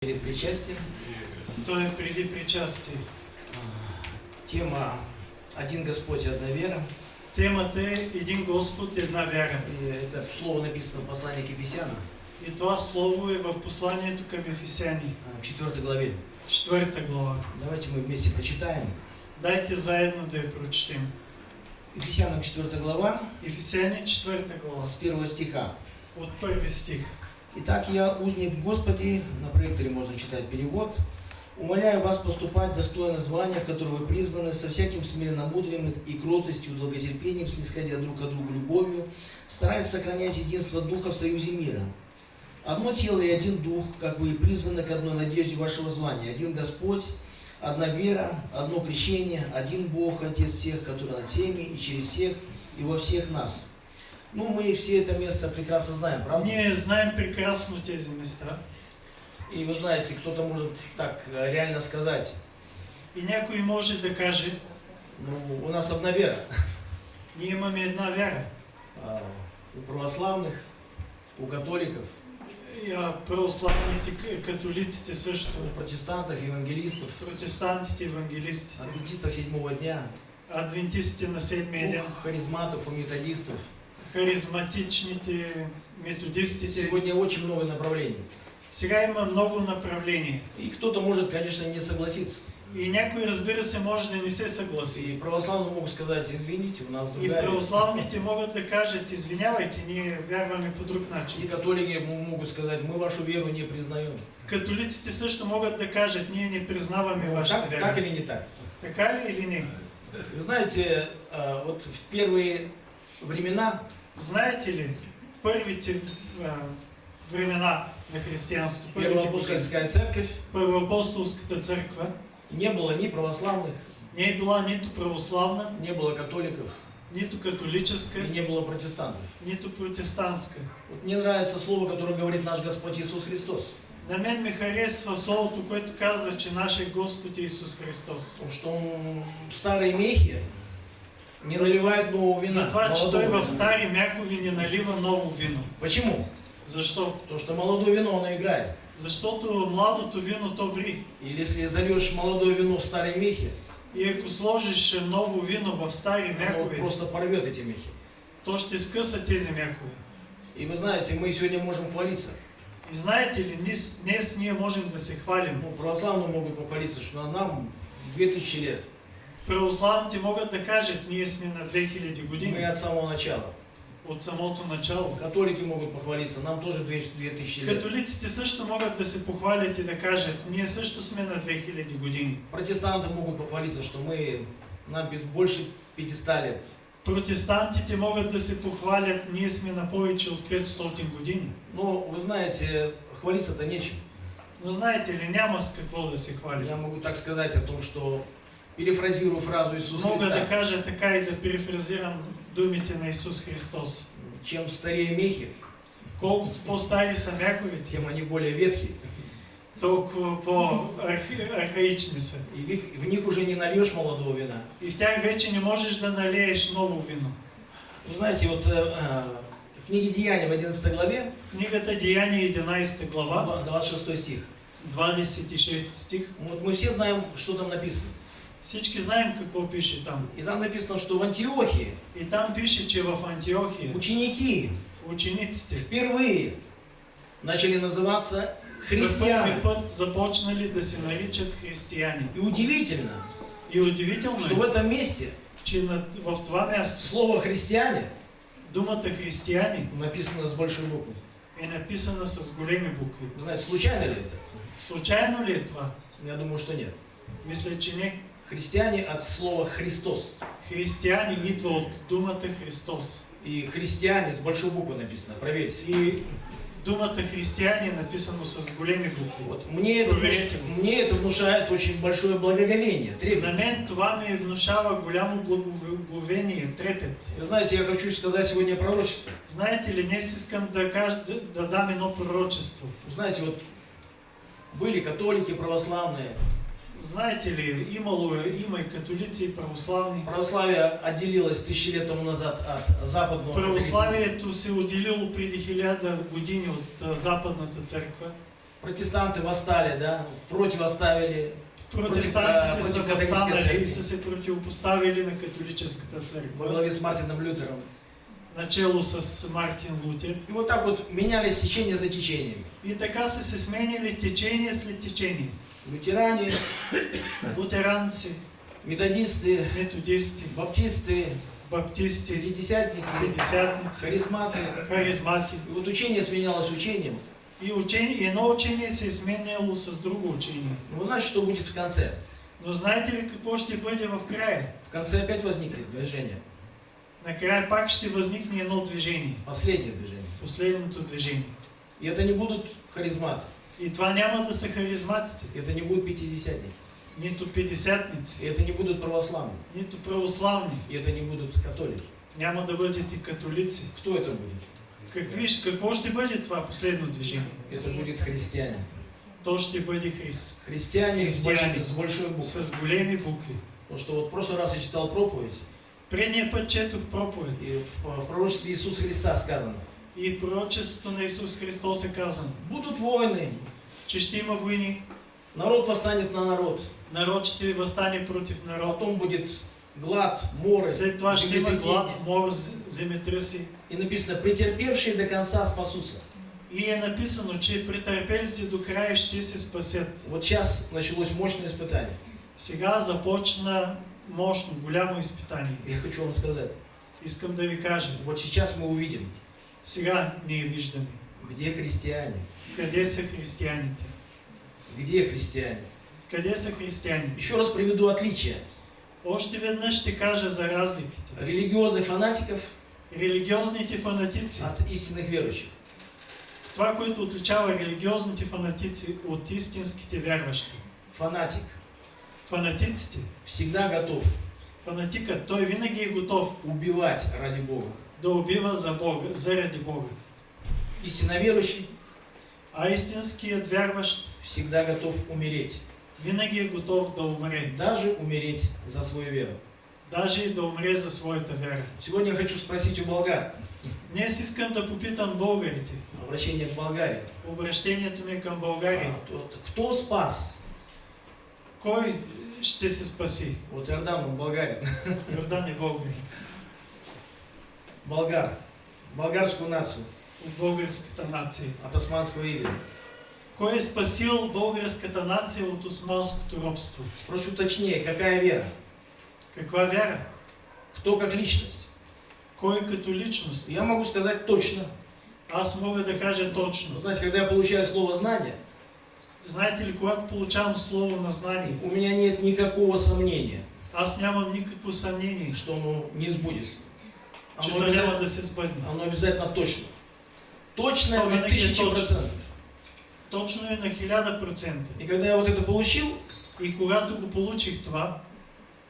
Перед причастием То е преди причастие. а, тема «Один Господь, одна вера». Темата е Един Господ, една вяра. И это слово написано в послании к Ефесянам, И това слово е в посланието към Ефесяни, а, в 4 главе. 4 глава. Давайте мы вместе прочитаем. Дайте заедно да я прочетем. Ефесянам 4 глава Ефесяни 4 глава, с 1 стиха. от първи стих. Итак, я, узник Господи, на проекторе можно читать перевод, умоляю вас поступать достойно звания, в которое вы призваны, со всяким смиренномудрием и кротостью, долготерпением, снисходя друг к другу любовью, стараясь сохранять единство Духа в союзе мира. Одно тело и один Дух, как вы и призваны к одной надежде вашего звания. Один Господь, одна вера, одно крещение, один Бог, Отец всех, который над всеми и через всех и во всех нас. Ну, мы все это место прекрасно знаем, правда? Ние знаем прекрасно тези места. И вы знаете, кто-то может так э, реально сказать, И някой може да каже, ну, у нас одна вера. ние имаме една вяра. А, У православных, у католиков, И, православните, к- католиците също, у протестантов, евангелистов, протестантите, евангелистите, адвентистов седьмого дня, адвентистите на седмия у ден, харизматов, у методистов. Харизматичните, методистите. Сегодня очень много направлений. Сега има много направления. И кто-то может, конечно, не согласиться. И някой, разбира се, може да не се съгласи. И православные могут сказать, извините, у нас И другая вера. православните могат да кажат, извинявайте, ние вярваме по друг И начин. католики могут сказать, мы вашу веру не признаем. Католиците също могат да кажат, ние не признаваме Ну, вашата вяра. так или не так? Така ли или не? Вы знаете, а, вот в первые времена Знаете ли, първите а, времена на години, Первоапостольская церковь. Първоапостолската църква не было ни православных, не е била нито православна, не было католиков. Нито католическа, и не было протестантов. нито протестантска. Вот мне нравится слово, которое говорит наш Господь Иисус Христос, На мен ми харесва словото, което казва, че нашия Господ е Исус Христос. что Он в старые мехи не наливает нового вина. Че молодого той в вина. стари мякови не налива ново вино. Почему? Защо? Потому что молодое вино, оно играет. Защото младото вино то ври. Или если зальешь молодое вино в старые мехи, И ако сложиш ново вино в стари оно мякови, просто порвет эти мехи. то ще скъса тези мякови. И вы знаете, мы сегодня можем хвалиться. И знаете ли, днес, днес ние можем да се хвалим. Ну, православные могут похвалиться, что нам 2000 лет. Православните могат да кажат, ние сме на 2000 Мы години от самого начала. от самото начало. Католики могут похвалиться, нам тоже 2000 лет. Католиците също могат да се похвалят и да кажат, ние също сме на 2000 години. Протестанты могут похвалиться, что мы нам больше 500 лет. Протестантите могат да се похвалят, ние сме на повече от 500 години. Но вы знаете, хвалиться-то нечем. Но знаете ли, няма с какво да се Я хвали. могу так сказать о том, что перефразирую фразу Иисуса да Христа. кажа така и да перефразирам думите на Исус Христос. Чем старее мехи, Колкото по-стари са мяковите, тем они более ветхие. толкова по-архаични са. И в них, в них уже не нальешь молодого вина. И в тях вече не можеш да налееш ново вино. Вы знаете, вот э, э, в книге Деяния в 11 главе, Книгата Деяния 11 глава, 26 стих. 26 стих. Вот мы все знаем, что там написано. Всички знаем какво пише там. И там написано, что в Антиохии И там пише, че в Антиохия ученики учениците впервые начали называться христиане. път започнали да се наричат християни. И удивительно, И удивително что в этом месте че на, в това място слово христиане думата християни написано с большой буквы. е написана с големи букви. Вы знаете, случайно ли это? Случайно ли е това? Я думаю, что нет. Мисля, че не. Христиане от слова Христос. Християни идва от думата Христос. И христиане с большой буквы написано, проверьте. И думата християни е написано с големи букви. Вот. Мне, это, мне это внушает очень большое благоговение, На трепет. мен това ми внушава голямо благоговение, трепет. Вы знаете, я хочу сказать сегодня пророчество. Знаете ли, днес искам да, кажа, да, да дам едно пророчество. Знаете, вот были католики, православные. Знаете ли, имало, е- има и. Православие отделилось тысячи лет тому назад от западного. католицизма. Православието се отделило преди хиляда години от а, Западната църква. Протестанты восстали, да, противоставили. Протестантите са възстанали и са се противопоставили на католическата църква, главе с Мартином Лютером. начало с Мартин Лутер. И вот так вот менялись течения за течениями. И така са се сменяли течение след течение. Лютеране, Лутеранци, методисты, методисти, баптисты, баптисти, пятидесятники, пятидесятници, харизматы. харизмати. И вот учение сменялось учением. И, учение, и едно учение се е сменяло с друго учение. Ну, вы знаете, что будет в конце? Но знаете ли какво ще бъде в края? В конце опять возникнет движение. Накрая пак ще възникне едно движение. Последнее движение. Последното движение. И это не будут харизматы. И това няма да са харизматите, Это не будут пятидесятники. нито пятидесятници, И это не будут православные. нито православни. И это не будут католики. Няма да бъдете католици. Кто это будет? Какви, какво ще бъде това последно движение? Это будет христиане. То ще бъде Христ. Христиане. большой, с большой буквы. С големи букви. Потому что вот в прошлый раз я читал проповедь, Предния път четох проповед. и в, в пророчестве Иисуса Христа сказано, И пророчеството на Исус Христос е казано, будут войны, че ще има войни, народ восстанет на народ, народ ще възстане против народ. потом будет глад, моры, След това ще има глад, мор, земетръси. И написано, претерпевшие до конца спасутся. И е написано, че претърпелите до края ще се спасят. Вот сейчас началось мощное испытание. Сега започна мощно, голямо изпитание. Я хочу вам сказать, Искам да ви кажа, вот сейчас мы увидим, сега ние виждаме где христиане, къде са християните. где христиане. Къде са християните? Еще раз приведу отличия. Още веднъж ще кажа за разликите. Религиозных фанатиков Религиозните фанатици. от истинных верующих. Това, което отличава религиозните фанатици от истинските вярващи. Фанатик Фанатиците, всегда готов фанатикът, той винаги е готов убивать ради Бога. Да убива за Бога, заради Бога. Истинно верующий А истинският вярващ всегда готов умереть. винаги готов да умре. Даже умереть за свою веру. Даже и да умре за своята вяра. Сегодня я хочу спросить у болгар. Днес искам да попитам българите. Обращение к Болгарии. Обращението ми към България. А, тот- Кто спас? Кой ще се спаси? Вот Иордан, он болгарин. Йордан е българин. Болгар. Болгарскую нацию От българската нация. от османского ига. Кой е спасил българската нация от османското робство? Спрошу точнее, какая вера? Каква вяра? Кто как личность? Кой като личност? Я могу сказать точно. Аз мога да кажа точно. знаете, когда я получаю слово знание, Знаете ли, когато получавам слово на знание, у меня нет никакого сомнения, аз нямам никакво съмнение, что оно не сбудется. Че Оно сбъдне. оно обязательно точно. Точно То на тысячи процентов. Точно е на 1000%. И когда я вот это получил, И когато го получих това,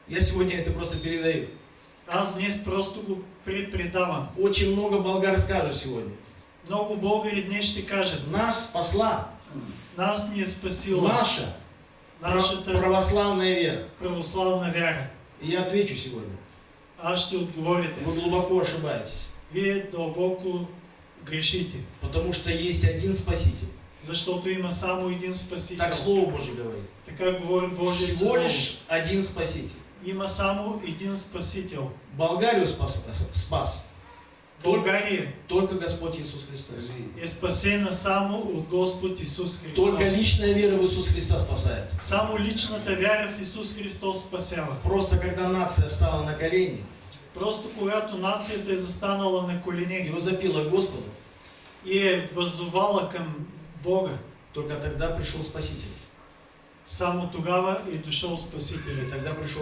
я сегодня это просто передаю. аз днес просто го препредавам. Очень много болгар скажут сегодня. Много българи днес ще кажат, Нас спасла нас ни е спасила наша нашата православная вера. православна вяра. И я отвечу сегодня. Ще отговоря Вы днес. глубоко ошибаетесь. Вие дълбоко грешите, Потому что есть один Спаситель. защото има само един Спасител. Так Слово Божье говорит. Така говори Божието Всего Слово. лишь один Спаситель. Има само един Спасител. Болгарию спас, спас България только Господь Иисус Христос. е спасена само от Господ Исус Христос. Только личная вера в Иисус Христа спасает. Само личната вяра в Исус Христос спасява. Просто когда нация встала на колени Просто когато нацията е застанала на и колене возопила к Господу, и е въззовала към Бога, только тогда пришел Спаситель. само тогава е дошъл И Спасителят. тогда пришел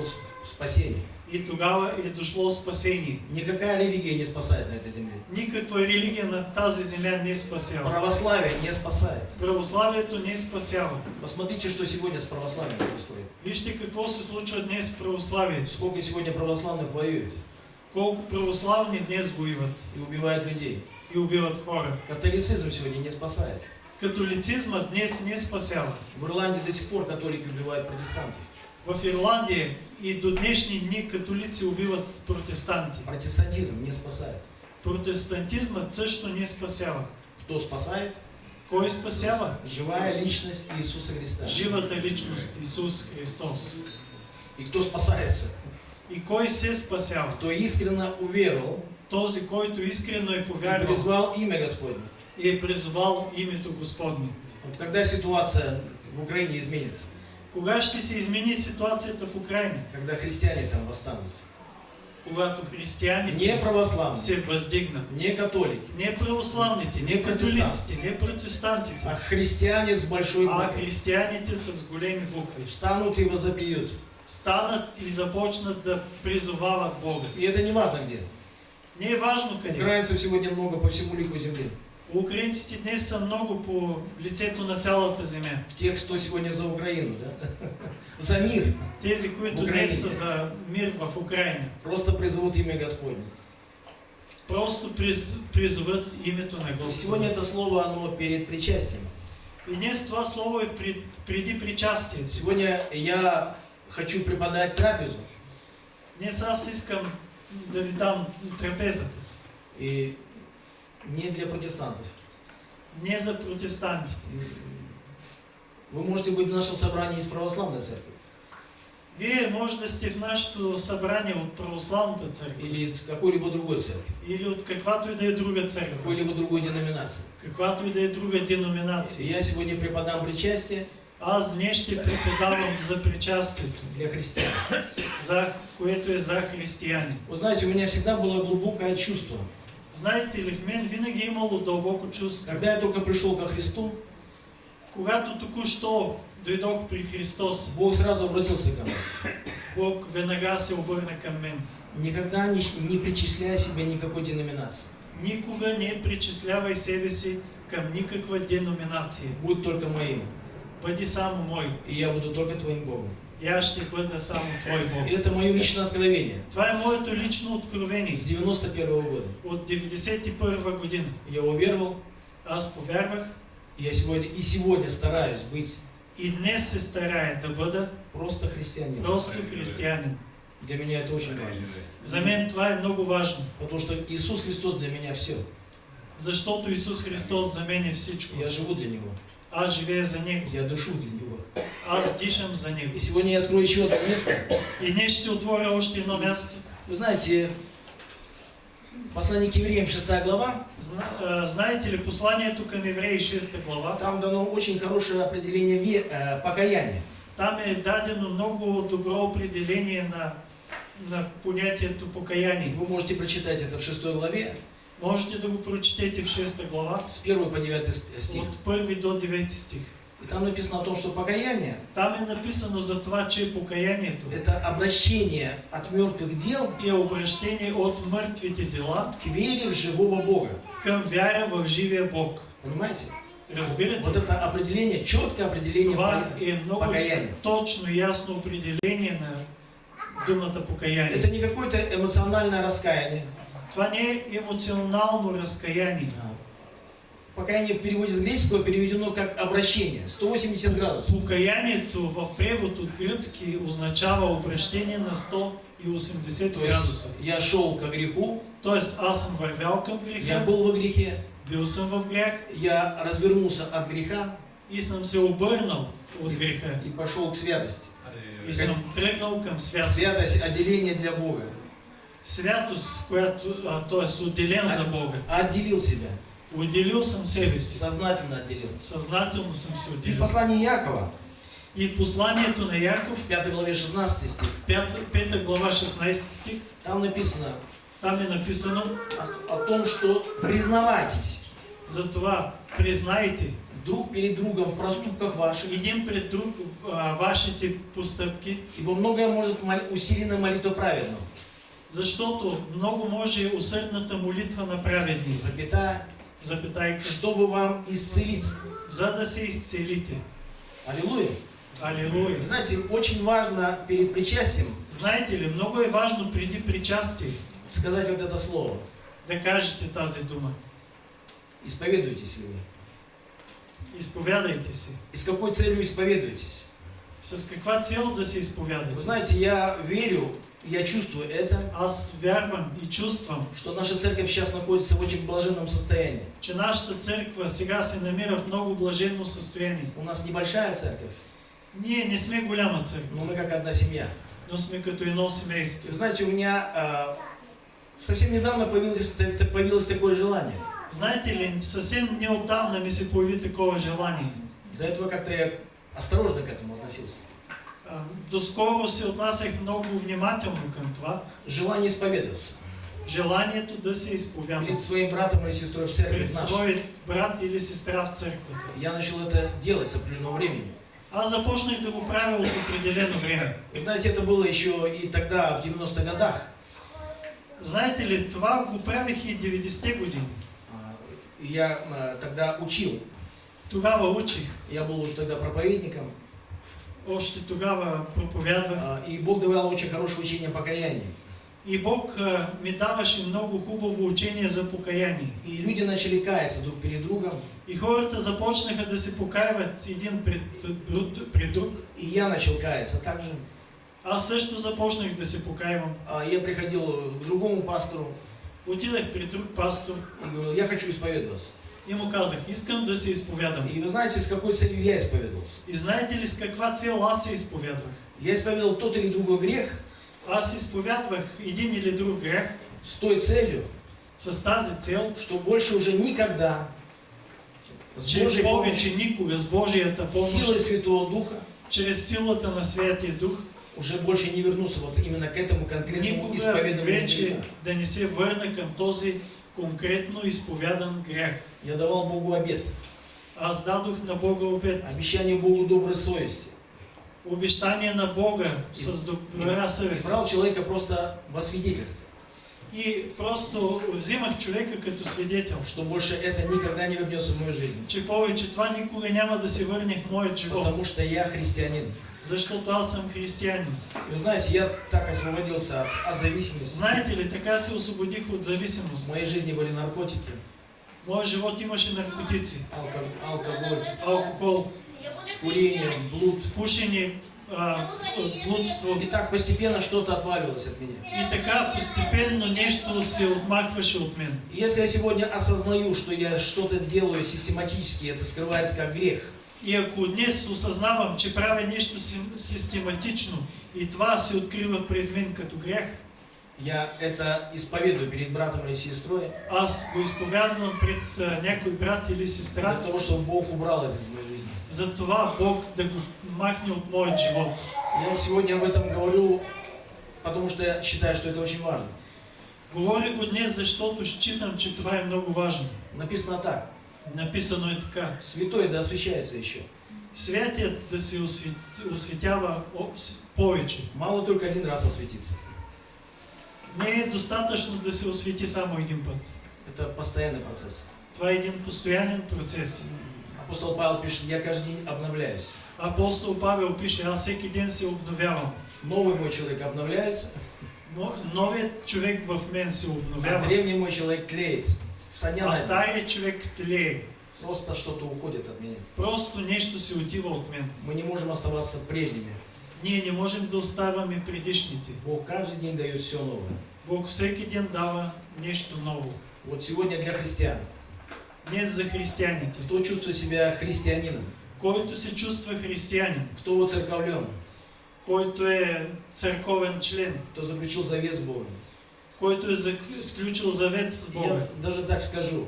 спасение. И тогава е дошло спасение. Никакая религия не спасает на этой земле. Никаква религия на тази земя не спасява. Православие не спасает. Православието не спасява. Посмотрите, что сегодня с православием происходит. Вижте какво се случва днес с православието. Сколько сегодня православных воюет Колко православни днес воюват и убивает людей. и убиват хора. Католицизм сегодня не спасает. Католицизмът днес не спасява. В Ирландии до сих пор католики убивают протестантов. В Ирландия и до днешни дни католици убиват протестанти. Протестантизм не спасает. Протестантизмът също не спасява. Кто спасает? Кой спасява? Живая личность Иисуса Христа. Живата личност Исус Христос. И кто спасается? И кой се спасява? Кто искренне уверовал Този, който искрено е и повярвал призвал имя Господне. и е призвал името Господне. Вот когда ситуация в Украине изменится, Кога ще се измени ситуацията в Украина? когда христиане там восстанут, Когато не християните православные, се въздигнат. не католики, Не православните, не католиците, не протестантите, а христиане с большой а буквы християните с големи букви. встанут и возопьют. Станат и започнат да призовават Бога. И это не важно где. Не е важно къде. Украинцев сегодня много по всему лику земли. Украинците днес са много по лицето на цялата земя. Тех, кто сегодня за Украину, да? За мир. Тези, които днес са за мир в Украина. Просто призовут имя Господне. Просто приз- призоват името на И сегодня Господа. это слово, оно перед причастием. И днес това слово е при- преди причастието. Сегодня я хочу преподать трапезу. Днес аз искам да ви дам трапезата. И не для протестантов. Не за протестантите. Вы можете быть в нашем собрании из православной церкви Вие може да сте в нашето събрание от православната църква или из какой-либо другой церкви, или от каквато и да е друга църква, какой-либо другой деноминации. каквато и да е друга деноминация. я сегодня преподам причастие Аз днес ще преподавам за причастието, для христиан. за което е за християни. Вы знаете, у меня всегда было глубокое чувство. Знаете ли, в мен винаги е имало дълбоко чувство. Когда я только пришел ко Христу, Когато току-що дойдох при Христос, Бог сразу обратился ко мне. Бог веднага се обърна към мен. Никогда не, не причисляй себя никакой деноминации. Никога не причислявай себе си към никаква деноминация. Будь только моим. Бъди само мой. И я буду только твоим Богом. Аз ще бъда само Твой Бог. И это мое личное откровение. Това е моето лично откровение С 91 года. от 91 година. Я уверовал, Аз повярвах я сегодня, и сегодня стараюсь быть и днес се старая да бъда просто христианином. просто християнин. Для меня это очень важно. За мен това е много важно, Потому что Иисус Христос для меня все. защото Исус Христос за мен е всичко. Я живу для Него. Аз живея за Него. Я дышу для Него. Аз дишам за И Него. сегодня я открою еще одно место. И днес ще отворя още едно място. Вы знаете, послание к евреям 6 глава, Зна- а, Знаете ли посланието към Евреи 6 глава? там дано очень хорошее определение ве- э, покаяния. Там е дадено много добро определение на, на понятието И покаяние. Вы можете прочитать это в 6 главе, Можете да го прочетете в 6 глава, с 1 по 9 стих. от 1 до 9 стих. И там написано о том, что покаяние Там е написано за това, че покаянието – это обращение от мертвых дел е обращение от мъртвите дела к вере в живого Бога. към вяра в живия Бог. Понимаете? Разбирате? Вот это определение, четкое определение Това е много покаяние. точно и ясно определение на думата покаяние. Это не какое-то эмоциональное раскаяние. Това не е емоционално разкаяние. А, Покаяние в переводе с греческого переведено как обращение. 180 градусов. Покаянието в превод от гръцки означава обращение на 180 То есть градуса. я шел ко греху, Тоест аз съм вървял към я греха, был во грехе, бил съм в грях я развернулся от греха и съм се обърнал от греха. и пошел к святости. И съм тръгнал към святост. Святость – отделение для Бога. Святост, която, а, т.е. отделен за Бога. Отделил себя, Отделил съм себе сознательно отделил. Съзнателно съм се И в отделил. послании Якова, И посланието на Яков, в 5 главе 16 стих, 5, 5 глава 16 стих, там написано там е написано о, о том, что признавайтесь за това признайте друг перед другом в проступках ваших, един пред друг а, вашите постъпки, ибо многое может мол- усилена молитва праведного. Защото много може усърдната молитва на праведни, Запятая, запитайка, чтобы вам исцелиться. за да се изцелите. Аллилуйя. Вы Алилуя! знаете, очень важно перед причастием Знаете ли, много е важно преди причастие сказать вот это слово. да кажете тази дума. Исповедуйтесь ли вы? Изповядайте се. И с какой целью исповедуетесь? С каква цел да се Вы изповядате? знаете, я верю, я чувствую это, Аз вярвам и чувствам, что наша церковь сейчас находится в очень блаженном состоянии. че нашата църква сега се намира в много блаженно състояние. У нас небольшая церковь, Ние не сме голяма църква, но мы как одна семья. но сме като едно семейство. Вы знаете, у меня а, совсем недавно появилось, появилось такое желание. Знаете ли, съвсем неотдавна ми се появи такова желание. До этого как-то я осторожно к этому относился. А, Доскоро се отнасях много внимателно към това. Желание исповедоваться Желанието да се изповядам перед своим братом или сестрой в церкви пред свой брат или сестра в църквата. Я начал это делать с определенного времени. Аз започнах да го правя от определено време. Вы знаете, это было еще и тогда, в 90-х годах. Знаете ли, това го правих и 90-те години. А, Я а, тогда учил. Тогава учих, Я был уже тогда проповедником. Още тогава проповядвах. а, И Бог давал очень хорошее учение о покаянии. И Бог а, ми даваше много хубаво учение за покаяние. И люди начали каяться друг перед другом. И хората започнаха да се покаиват един пред, друг- пред друг. И я начал каяться также. Аз също започнах да се покаивам. А, Я приходил к другому пастору Отидах при друг пастор и говорил, я хочу исповедоваться. И му казах, искам да се изповядам. И вы знаете, с какой целью я исповедовался? И знаете ли с каква цел аз се изповядвах? Я исповедовал тот или другой грех Аз изповядвах един или друг грех с той целью, с тази цел, что больше уже никогда с че повече никога с Божията силой помощ, Святого Духа чрез силата на Святия Дух, уже больше не вернуться вот именно к этому конкретному никога исповедованию вече да не се върна към този конкретно изповядан грех. Я давал Богу обет, Аз дадох на Бога обет, обещание Богу доброй совести. обещание на Бога с добра И съвест. брал человека просто во свидетельство, И просто взимах човека като свидетел, что больше это никогда не вернется в мою жизнь. че повече това никога няма да се върне в моят живот, Потому что я христианин. защото аз съм християнин. Вы знаете, я так освободился от, от зависимости. Знаете ли, така се освободих от В зависимост. моей жизни были наркотики, В моят живот имаше наркотици, алко- алкоголь, алкохол, курение, блуд. пушене, а, блудство. И так постепенно что-то отваливалось от меня. И така постепенно нещо се отмахваше от мен. Если я сегодня осознаю, что я что-то делаю систематически, это скрывается как грех, И ако днес осъзнавам, че правя нещо сим- систематично и това се открива пред мен като грях, я это исповедую перед братом или сестрой, аз го изповядвам пред а, някой брат или сестра, того, чтобы Бог убрал это из моей жизни. за това Бог да го махне от моят живот. Я сегодня об этом говорю, потому что я считаю, что это очень важно. Говоря го днес, защото считам, че това е много важно. Написано так. Написано е така. Святой да освящается еще. Святият да се освет... осветява повече. Мало только один раз осветиться. Не е достатъчно да се освети само един път. Это постоянный процесс. Това е един постоянен процес. Апостол Павел пишет, я каждый день обновляюсь. Апостол Павел пише, аз всеки ден се обновявам. Новый мой человек обновляется, Но, новият човек в мен се а обновява, древний мой человек дня а старият човек тлее. Просто что-то уходит от меня. Просто нещо се отива от мен. Мы не можем оставаться прежними. Ние не можем да оставяме предишните. Бог каждый день дает все новое. Бог всеки ден дава нещо ново. Вот сегодня для христиан. Днес за християните. Кто чувствует себя христианином? Който се чувства християнин, Кто воцерковлен? който е църковен член, Кто заключил завет с Богом? който е зак- сключил завет с Бога. Я даже так скажу.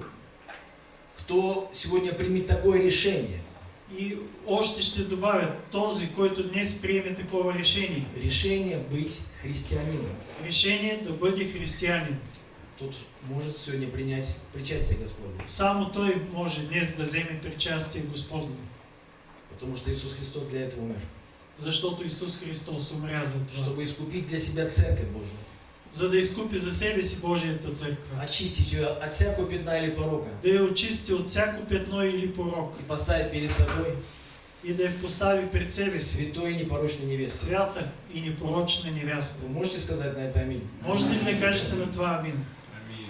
Кто сегодня примет такое решение? И още ще добавя, този, който днес приеме такова решение, Решение быть христианином. решение да бъде християнин. Тут может сегодня принять причастие Господне. Само той може днес да вземе причастие Господне, Потому что Иисус Христос для этого умер. защото Исус Христос умря за това. Чтобы искупить для себя Церковь Божию. За да изкупи за себе си Божията църква. Очистить ее от всякого пятна или порока. Да я очисти от всяко петно или порок. И поставить перед собой И да я постави пред себе си святой и непорочной невестой. свята и непорочна невяста. Вы можете сказать на это аминь? Можете ли да кажете на това амин?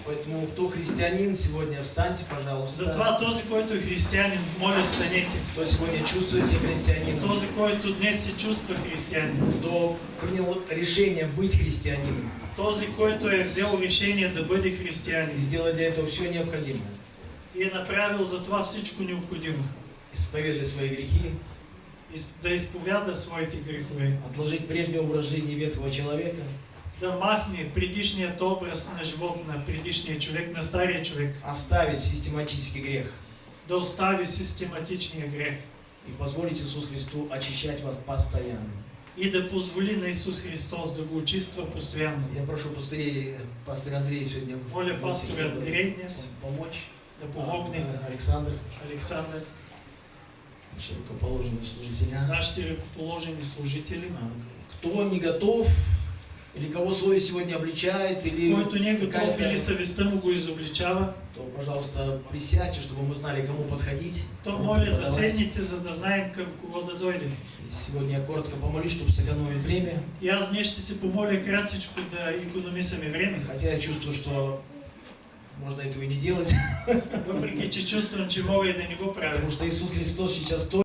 Поэтому кто христианин, сегодня встаньте, пожалуйста. Затова този, който е християнин, моля станете. Кто сегодня чувствует себя христианином, Този, който днес се чувства християнин. кто принял решение быть христианином Този, който е взел решение да бъде и християнин сделать для этого все необходимое. и е направил за това всичко необходимо. Исповедуя свои грехи, Да изповяда своите грехове. отложить прежний образ жизни ветхого человека, Да махне предишният образ на живот на предишния човек, на стария човек. оставить систематический грех Да остави систематичния грех. и позволить Иисусу Христу очищать вас постоянно. И да позволи на Исус Христос да го очиства постоянно. Я прошу пастырей, пастырь Андрей сегодня Моля пастора чтобы Андрей днес помочь. да помогне А, Александр, Александър, наши рукоположенные служители. а? нашите ръкоположени служители, А, Кто не готов, или кого совесть сегодня обличает, или който не е готов или съвестта му го изобличава, то, пожалуйста, присядьте, чтобы мы знали, кому подходить. то моля да седните, за да знаем към кого да дойде. И Сегодня я коротко помолюсь, чтобы сэкономить время, И аз днес ще се помоля кратичко да економисаме време, хотя я чувствую, что можно этого и не делать, въпреки че чувствам, че мога и да не го правя. потому что Иисус Христос сейчас то